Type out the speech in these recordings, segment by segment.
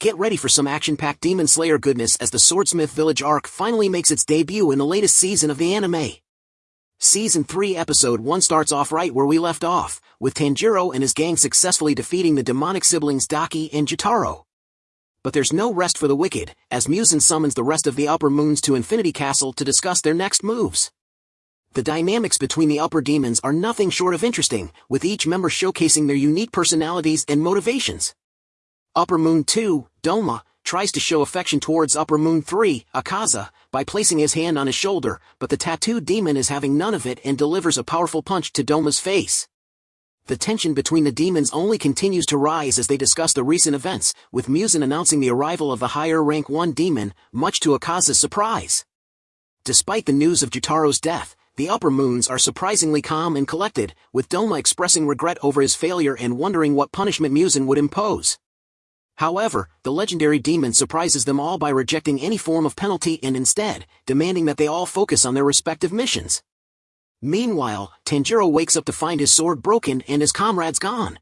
Get ready for some action-packed Demon Slayer goodness as the Swordsmith Village arc finally makes its debut in the latest season of the anime. Season 3 Episode 1 starts off right where we left off, with Tanjiro and his gang successfully defeating the demonic siblings Daki and Gyutaro. But there's no rest for the wicked, as Muzan summons the rest of the Upper Moons to Infinity Castle to discuss their next moves. The dynamics between the upper demons are nothing short of interesting, with each member showcasing their unique personalities and motivations. Upper Moon 2, Doma, tries to show affection towards Upper Moon 3, Akaza, by placing his hand on his shoulder, but the tattooed demon is having none of it and delivers a powerful punch to Doma's face. The tension between the demons only continues to rise as they discuss the recent events, with Muzan announcing the arrival of the higher rank 1 demon, much to Akaza's surprise. Despite the news of Gyutaro's death, the upper moons are surprisingly calm and collected, with Doma expressing regret over his failure and wondering what punishment Muzan would impose. However, the legendary demon surprises them all by rejecting any form of penalty and instead, demanding that they all focus on their respective missions. Meanwhile, Tanjiro wakes up to find his sword broken and his comrades gone.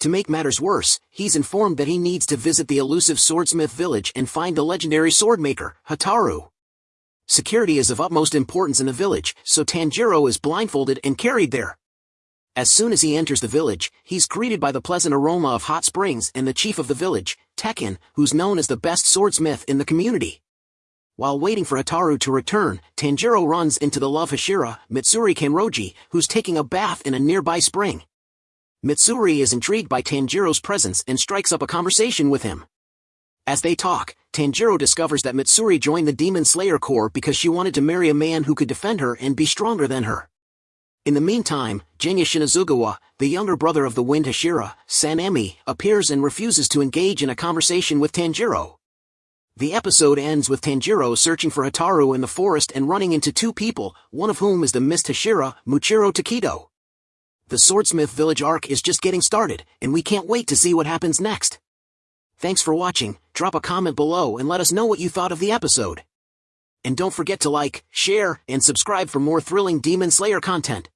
To make matters worse, he's informed that he needs to visit the elusive swordsmith village and find the legendary swordmaker, Hotaru. Security is of utmost importance in the village, so Tanjiro is blindfolded and carried there. As soon as he enters the village, he's greeted by the pleasant aroma of hot springs and the chief of the village, Tekken, who's known as the best swordsmith in the community. While waiting for Hotaru to return, Tanjiro runs into the love Hashira, Mitsuri Kanroji, who's taking a bath in a nearby spring. Mitsuri is intrigued by Tanjiro's presence and strikes up a conversation with him. As they talk, Tanjiro discovers that Mitsuri joined the Demon Slayer Corps because she wanted to marry a man who could defend her and be stronger than her. In the meantime, Genya Shinazugawa, the younger brother of the Wind Hashira, Sanemi, appears and refuses to engage in a conversation with Tanjiro. The episode ends with Tanjiro searching for Hotaru in the forest and running into two people, one of whom is the Mist Hashira, Muichiro Tokito. The Swordsmith Village arc is just getting started, and we can't wait to see what happens next. Thanks for watching, drop a comment below and let us know what you thought of the episode. And don't forget to like, share, and subscribe for more thrilling Demon Slayer content.